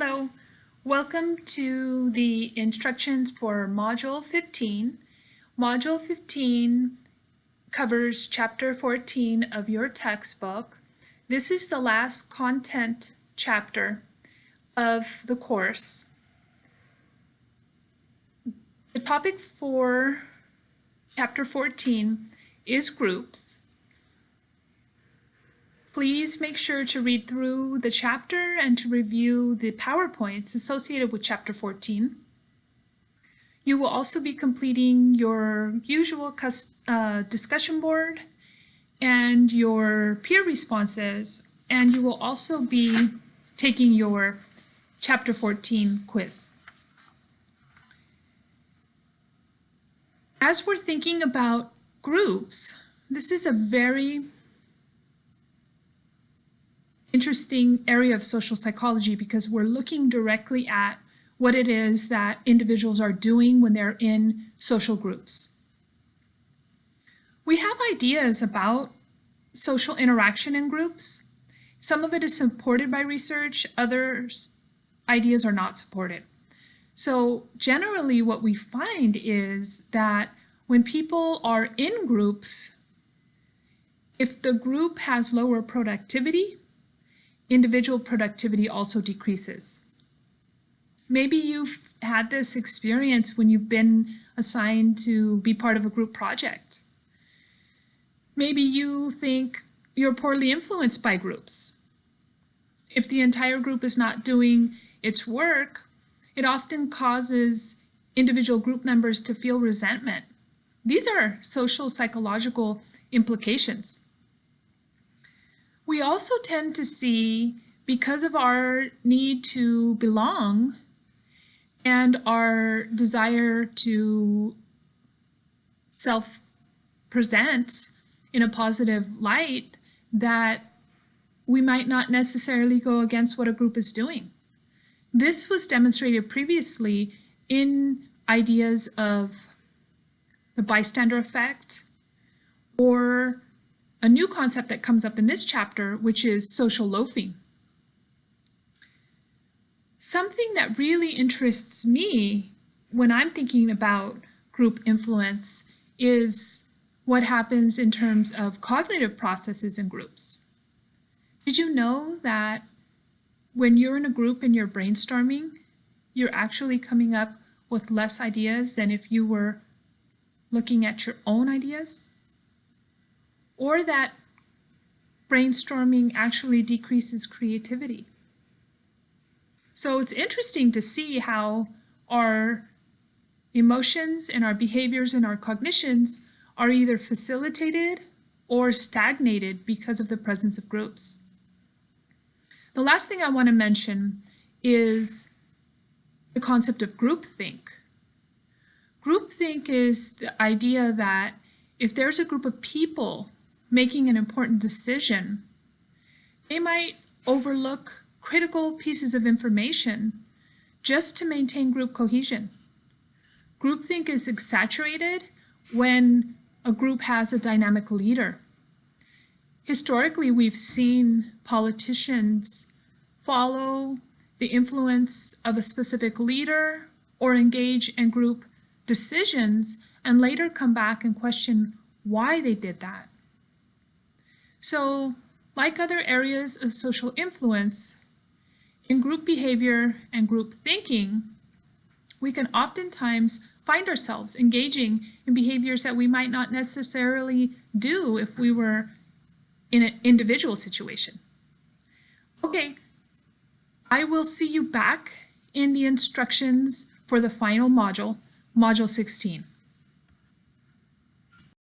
Hello, welcome to the instructions for Module 15. Module 15 covers Chapter 14 of your textbook. This is the last content chapter of the course. The topic for Chapter 14 is groups. Please make sure to read through the chapter and to review the PowerPoints associated with Chapter 14. You will also be completing your usual uh, discussion board and your peer responses, and you will also be taking your Chapter 14 quiz. As we're thinking about groups, this is a very interesting area of social psychology because we're looking directly at what it is that individuals are doing when they're in social groups. We have ideas about social interaction in groups. Some of it is supported by research, others ideas are not supported. So generally what we find is that when people are in groups, if the group has lower productivity, individual productivity also decreases. Maybe you've had this experience when you've been assigned to be part of a group project. Maybe you think you're poorly influenced by groups. If the entire group is not doing its work, it often causes individual group members to feel resentment. These are social psychological implications. We also tend to see, because of our need to belong and our desire to self-present in a positive light, that we might not necessarily go against what a group is doing. This was demonstrated previously in ideas of the bystander effect or a new concept that comes up in this chapter, which is social loafing. Something that really interests me when I'm thinking about group influence is what happens in terms of cognitive processes in groups. Did you know that when you're in a group and you're brainstorming, you're actually coming up with less ideas than if you were looking at your own ideas? Or that brainstorming actually decreases creativity. So it's interesting to see how our emotions and our behaviors and our cognitions are either facilitated or stagnated because of the presence of groups. The last thing I want to mention is the concept of groupthink. Groupthink is the idea that if there's a group of people making an important decision, they might overlook critical pieces of information just to maintain group cohesion. Groupthink is exaggerated when a group has a dynamic leader. Historically, we've seen politicians follow the influence of a specific leader or engage in group decisions and later come back and question why they did that. So, like other areas of social influence, in group behavior and group thinking, we can oftentimes find ourselves engaging in behaviors that we might not necessarily do if we were in an individual situation. Okay, I will see you back in the instructions for the final module, Module 16.